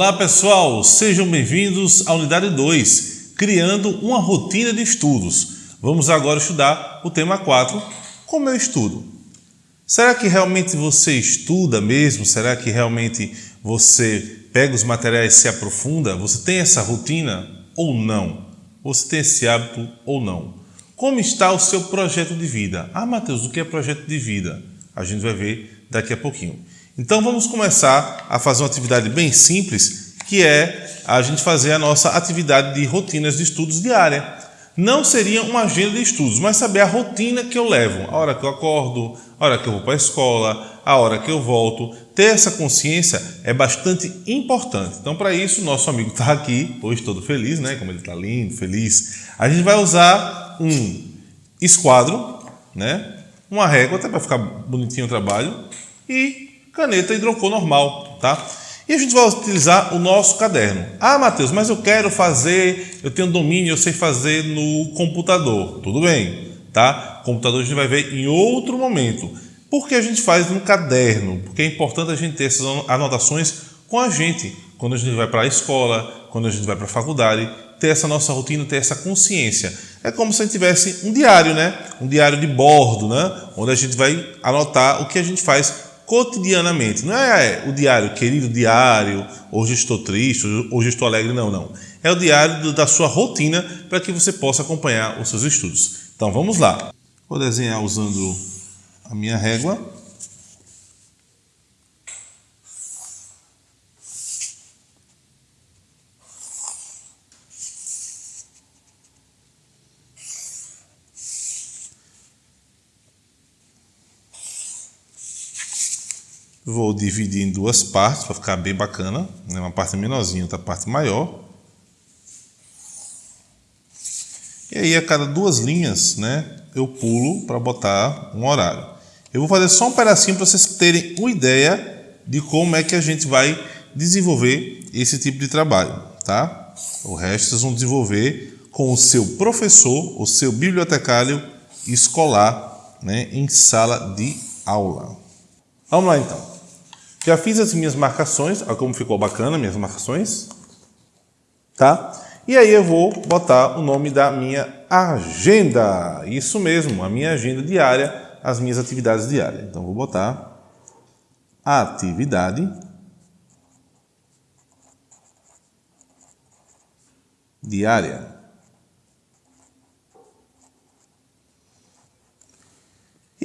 Olá pessoal, sejam bem-vindos à unidade 2, criando uma rotina de estudos. Vamos agora estudar o tema 4, como eu estudo. Será que realmente você estuda mesmo? Será que realmente você pega os materiais e se aprofunda? Você tem essa rotina ou não? Você tem esse hábito ou não? Como está o seu projeto de vida? Ah, Matheus, o que é projeto de vida? A gente vai ver daqui a pouquinho. Então vamos começar a fazer uma atividade bem simples, que é a gente fazer a nossa atividade de rotinas de estudos diária. Não seria uma agenda de estudos, mas saber a rotina que eu levo, a hora que eu acordo, a hora que eu vou para a escola, a hora que eu volto. Ter essa consciência é bastante importante. Então, para isso, nosso amigo está aqui, hoje todo feliz, né? Como ele está lindo, feliz. A gente vai usar um esquadro, né? Uma régua, até para ficar bonitinho o trabalho, e caneta hidrocor normal, tá? E a gente vai utilizar o nosso caderno. Ah, Matheus, mas eu quero fazer, eu tenho domínio, eu sei fazer no computador. Tudo bem, tá? Computador a gente vai ver em outro momento. Por que a gente faz no caderno? Porque é importante a gente ter essas anotações com a gente. Quando a gente vai para a escola, quando a gente vai para a faculdade, ter essa nossa rotina, ter essa consciência. É como se a gente tivesse um diário, né? Um diário de bordo, né? Onde a gente vai anotar o que a gente faz cotidianamente. Não é o diário, querido diário, hoje estou triste, hoje estou alegre, não, não. É o diário da sua rotina para que você possa acompanhar os seus estudos. Então vamos lá. Vou desenhar usando a minha régua. Vou dividir em duas partes para ficar bem bacana. Né? Uma parte menorzinha, outra parte maior. E aí a cada duas linhas, né, eu pulo para botar um horário. Eu vou fazer só um pedacinho para vocês terem uma ideia de como é que a gente vai desenvolver esse tipo de trabalho, tá? O resto vocês vão desenvolver com o seu professor, o seu bibliotecário escolar, né, em sala de aula. Vamos lá então. Já fiz as minhas marcações, olha como ficou bacana minhas marcações, tá? E aí eu vou botar o nome da minha agenda, isso mesmo, a minha agenda diária, as minhas atividades diárias. Então vou botar atividade diária.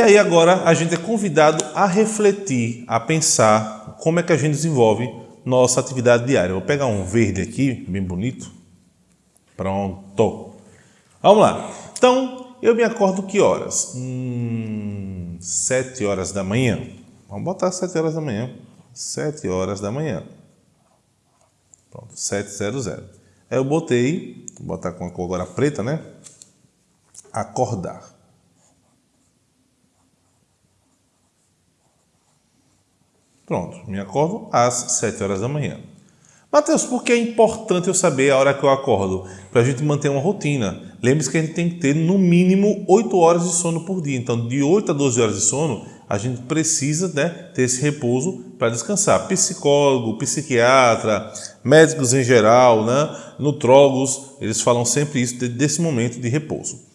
E aí agora a gente é convidado a refletir, a pensar como é que a gente desenvolve nossa atividade diária. vou pegar um verde aqui, bem bonito. Pronto. Vamos lá. Então, eu me acordo que horas? Hum, 7 horas da manhã. Vamos botar 7 horas da manhã. 7 horas da manhã. Pronto, 700. Aí eu botei, vou botar com a cor agora preta, né? Acordar. Pronto, me acordo às 7 horas da manhã. Mateus, por que é importante eu saber a hora que eu acordo? Para a gente manter uma rotina. Lembre-se que a gente tem que ter no mínimo 8 horas de sono por dia. Então, de 8 a 12 horas de sono, a gente precisa né, ter esse repouso para descansar. Psicólogo, psiquiatra, médicos em geral, né, nutrólogos, eles falam sempre isso desse momento de repouso.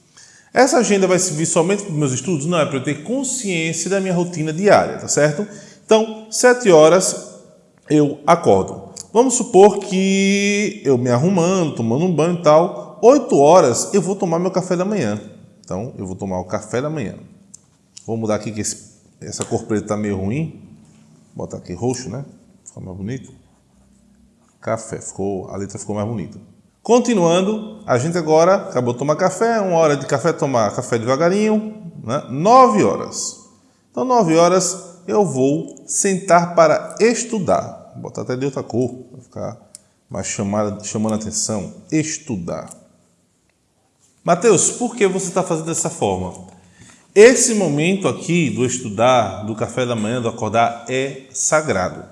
Essa agenda vai servir somente para os meus estudos? Não, é para eu ter consciência da minha rotina diária, tá certo? Então, sete horas eu acordo. Vamos supor que eu me arrumando, tomando um banho e tal, oito horas eu vou tomar meu café da manhã. Então, eu vou tomar o café da manhã. Vou mudar aqui que esse, essa cor preta está meio ruim. Botar aqui roxo, né? Ficou mais bonito. Café, ficou, a letra ficou mais bonita. Continuando, a gente agora acabou de tomar café, uma hora de café, tomar café devagarinho, né? nove horas. Então, nove horas eu vou sentar para estudar. Vou botar até de outra cor, para ficar mais chamada, chamando a atenção. Estudar. Mateus, por que você está fazendo dessa forma? Esse momento aqui do estudar, do café da manhã, do acordar, é sagrado.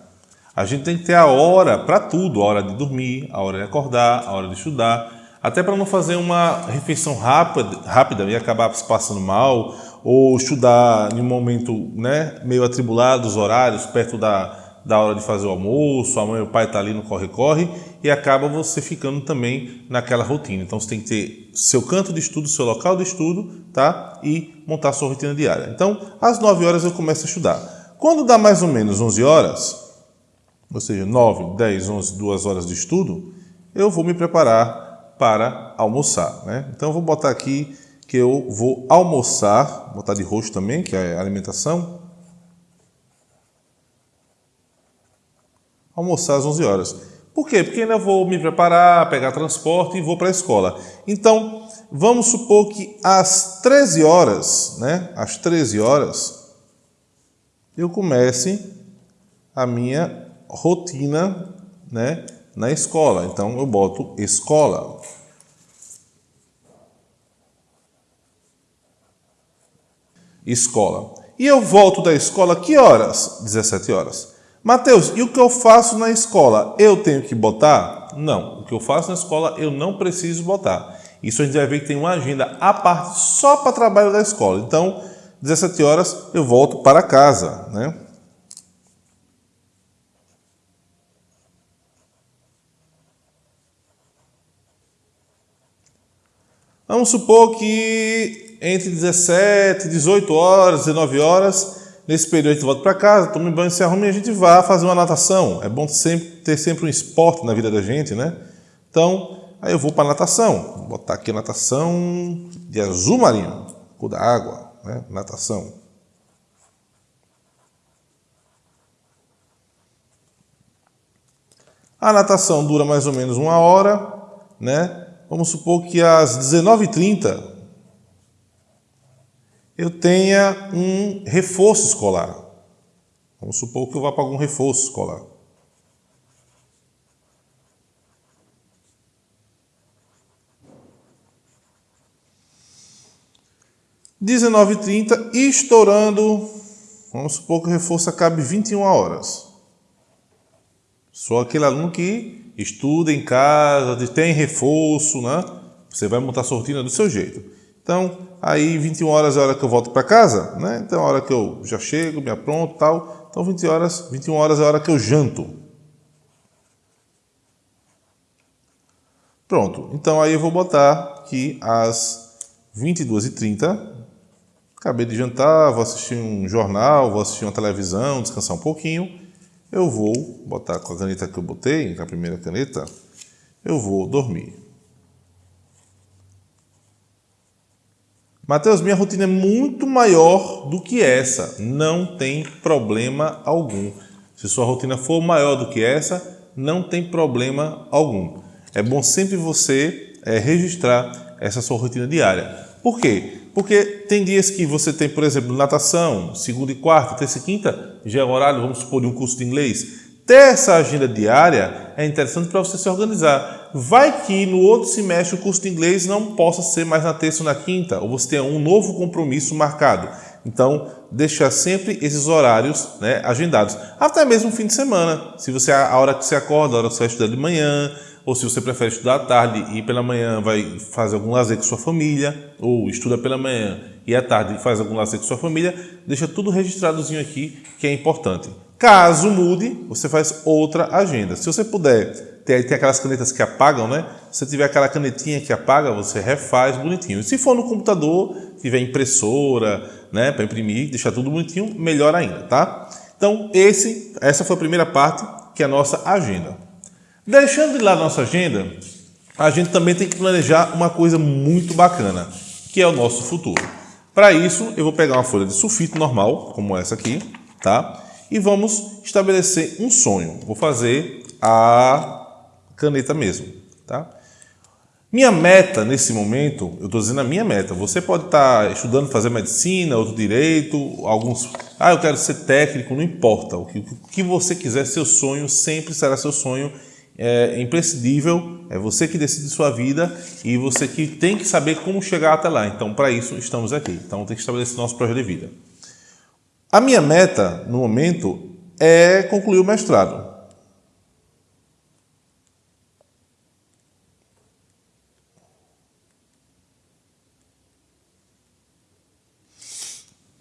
A gente tem que ter a hora para tudo, a hora de dormir, a hora de acordar, a hora de estudar, até para não fazer uma refeição rápida, rápida e acabar se passando mal, ou estudar em um momento né, meio atribulado, os horários, perto da, da hora de fazer o almoço, a mãe e o pai tá ali no corre-corre e acaba você ficando também naquela rotina. Então você tem que ter seu canto de estudo, seu local de estudo, tá? E montar sua rotina diária. Então, às 9 horas eu começo a estudar. Quando dá mais ou menos 11 horas, ou seja, 9, 10, 11, 2 horas de estudo, eu vou me preparar para almoçar, né? Então eu vou botar aqui que eu vou almoçar, botar de roxo também, que é alimentação, almoçar às 11 horas. Por quê? Porque ainda vou me preparar, pegar transporte e vou para a escola. Então, vamos supor que às 13 horas, né? Às 13 horas, eu comece a minha rotina, né? Na escola. Então, eu boto escola. Escola. E eu volto da escola que horas? 17 horas. Mateus, e o que eu faço na escola? Eu tenho que botar? Não. O que eu faço na escola eu não preciso botar. Isso a gente vai ver que tem uma agenda à parte só para trabalho da escola. Então, 17 horas eu volto para casa, né? Vamos supor que entre 17, 18 horas, 19 horas, Nesse período a gente volta para casa, toma banho, se arruma e a gente vai fazer uma natação. É bom sempre, ter sempre um esporte na vida da gente, né? Então, aí eu vou para natação. Vou botar aqui natação de azul marinho, cor da água, né? Natação. A natação dura mais ou menos uma hora, né? Vamos supor que às 19h30 eu tenha um reforço escolar. Vamos supor que eu vá para algum reforço escolar. Dezenove trinta, estourando, vamos supor que o reforço acabe 21 horas. Sou aquele aluno que estuda em casa, tem reforço, né? Você vai montar sua rotina do seu jeito. Então, aí 21 horas é a hora que eu volto para casa, né? Então, é a hora que eu já chego, me apronto tal. Então, 20 horas, 21 horas é a hora que eu janto. Pronto. Então, aí eu vou botar que às 22h30, acabei de jantar, vou assistir um jornal, vou assistir uma televisão, descansar um pouquinho. Eu vou botar com a caneta que eu botei, com a primeira caneta, eu vou dormir. Mateus, minha rotina é muito maior do que essa. Não tem problema algum. Se sua rotina for maior do que essa, não tem problema algum. É bom sempre você é, registrar essa sua rotina diária. Por quê? Porque tem dias que você tem, por exemplo, natação, segunda e quarta, terça e quinta, já é horário, vamos supor, de um curso de inglês. Ter essa agenda diária é interessante para você se organizar. Vai que no outro semestre o curso de inglês não possa ser mais na terça ou na quinta, ou você tenha um novo compromisso marcado. Então, deixar sempre esses horários né, agendados. Até mesmo fim de semana. Se você a hora que você acorda, a hora que você vai estudar de manhã, ou se você prefere estudar à tarde e pela manhã vai fazer algum lazer com sua família, ou estuda pela manhã e à tarde faz algum lazer com sua família, deixa tudo registradozinho aqui que é importante. Caso mude, você faz outra agenda. Se você puder, tem, tem aquelas canetas que apagam, né? Se tiver aquela canetinha que apaga, você refaz bonitinho. E se for no computador, tiver impressora, né, para imprimir, deixar tudo bonitinho, melhor ainda, tá? Então, esse, essa foi a primeira parte, que é a nossa agenda. Deixando de lado a nossa agenda, a gente também tem que planejar uma coisa muito bacana, que é o nosso futuro. Para isso, eu vou pegar uma folha de sulfite normal, como essa aqui, tá? e vamos estabelecer um sonho. Vou fazer a caneta mesmo. Tá? Minha meta nesse momento, eu estou dizendo a minha meta, você pode estar tá estudando fazer medicina, outro direito, alguns. Ah, eu quero ser técnico, não importa. O que, o que você quiser, seu sonho sempre será seu sonho. É imprescindível, é você que decide sua vida e você que tem que saber como chegar até lá. Então, para isso, estamos aqui. Então, tem que estabelecer nosso projeto de vida. A minha meta, no momento, é concluir o mestrado.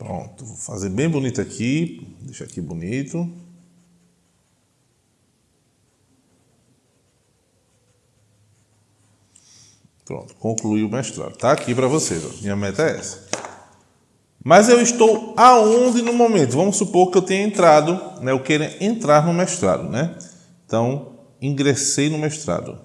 Pronto, vou fazer bem bonito aqui, deixar aqui bonito. Pronto, concluí o mestrado. Está aqui para vocês, ó. minha meta é essa. Mas eu estou aonde no momento? Vamos supor que eu tenha entrado, né? eu queira entrar no mestrado, né? Então, ingressei no mestrado.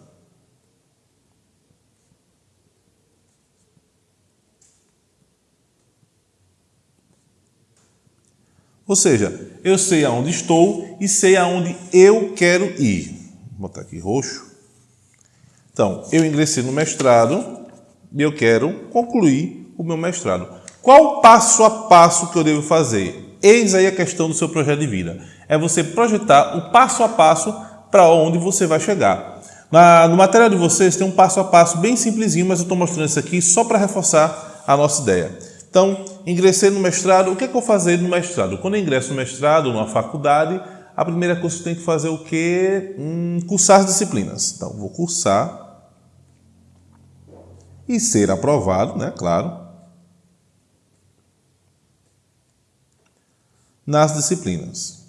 Ou seja, eu sei aonde estou e sei aonde eu quero ir. Vou botar aqui roxo. Então, eu ingressei no mestrado e eu quero concluir o meu mestrado. Qual passo a passo que eu devo fazer? Eis aí a questão do seu projeto de vida. É você projetar o passo a passo para onde você vai chegar. Na, no material de vocês tem um passo a passo bem simplesinho, mas eu estou mostrando isso aqui só para reforçar a nossa ideia. Então, ingressei no mestrado. O que, é que eu fazer no mestrado? Quando eu ingresso no mestrado, numa faculdade, a primeira coisa que tenho que fazer é o quê? Hum, cursar as disciplinas. Então, vou cursar e ser aprovado, né? Claro. Nas disciplinas.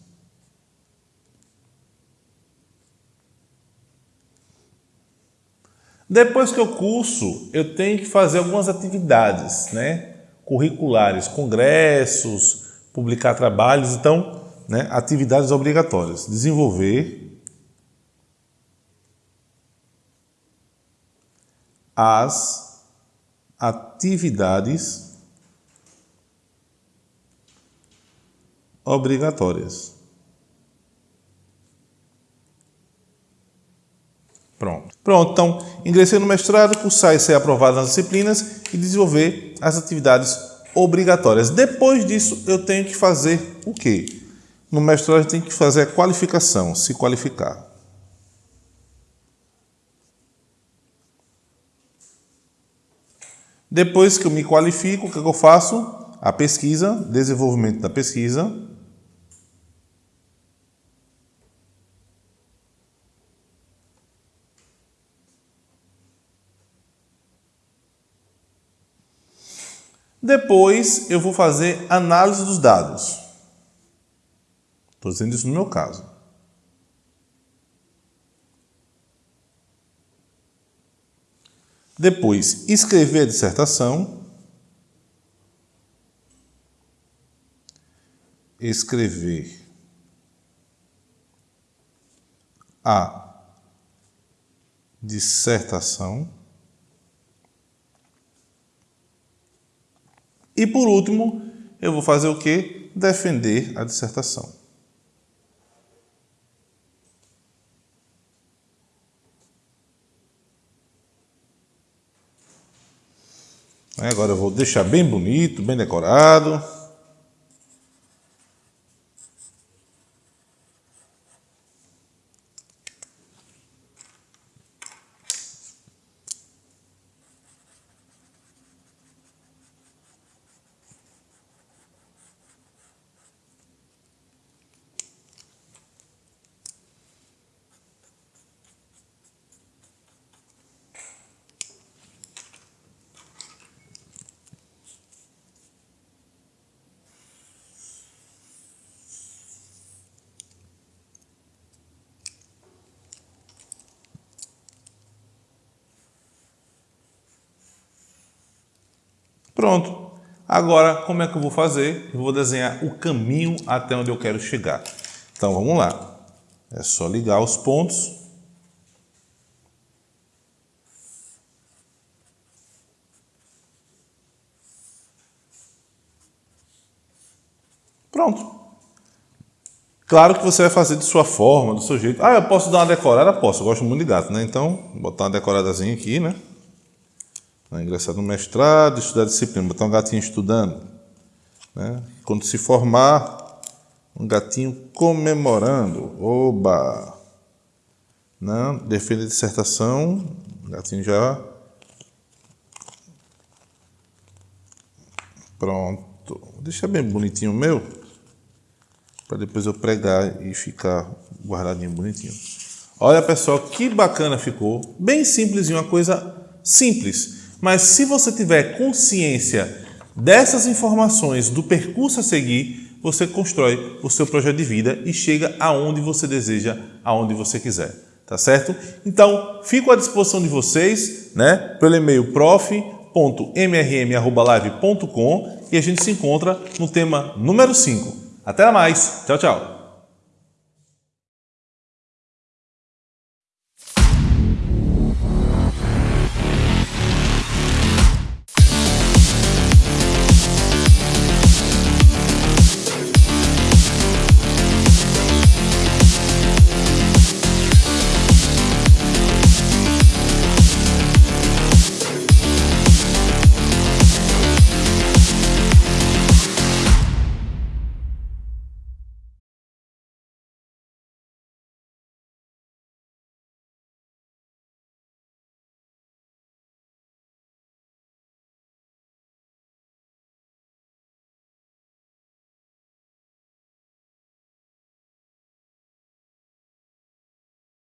Depois que eu curso, eu tenho que fazer algumas atividades, né? Curriculares, congressos, publicar trabalhos, então, né, atividades obrigatórias. Desenvolver as atividades obrigatórias. Pronto. Pronto, então ingressei no mestrado, cursar e ser aprovado nas disciplinas e desenvolver as atividades obrigatórias. Depois disso, eu tenho que fazer o quê? No mestrado, gente tem que fazer a qualificação, se qualificar. Depois que eu me qualifico, o que, é que eu faço? A pesquisa, desenvolvimento da pesquisa, Depois eu vou fazer análise dos dados. Estou dizendo isso no meu caso. Depois, escrever a dissertação. Escrever a dissertação. E por último, eu vou fazer o quê? Defender a dissertação. Agora eu vou deixar bem bonito, bem decorado. Pronto. Agora, como é que eu vou fazer? Eu vou desenhar o caminho até onde eu quero chegar. Então, vamos lá. É só ligar os pontos. Pronto. Claro que você vai fazer de sua forma, do seu jeito. Ah, eu posso dar uma decorada? Posso, eu gosto muito de gato, né? Então, botar uma decoradazinha aqui, né? Né? Ingressar no mestrado, estudar disciplina, botar um gatinho estudando. Né? Quando se formar, um gatinho comemorando. Oba! Né? defende a dissertação, o gatinho já. Pronto. Deixa bem bonitinho o meu, para depois eu pregar e ficar guardadinho bonitinho. Olha pessoal, que bacana ficou. Bem simples, uma coisa simples mas se você tiver consciência dessas informações, do percurso a seguir, você constrói o seu projeto de vida e chega aonde você deseja, aonde você quiser. Tá certo? Então, fico à disposição de vocês, né? Pelo e-mail prof.mrm.live.com e a gente se encontra no tema número 5. Até mais. Tchau, tchau.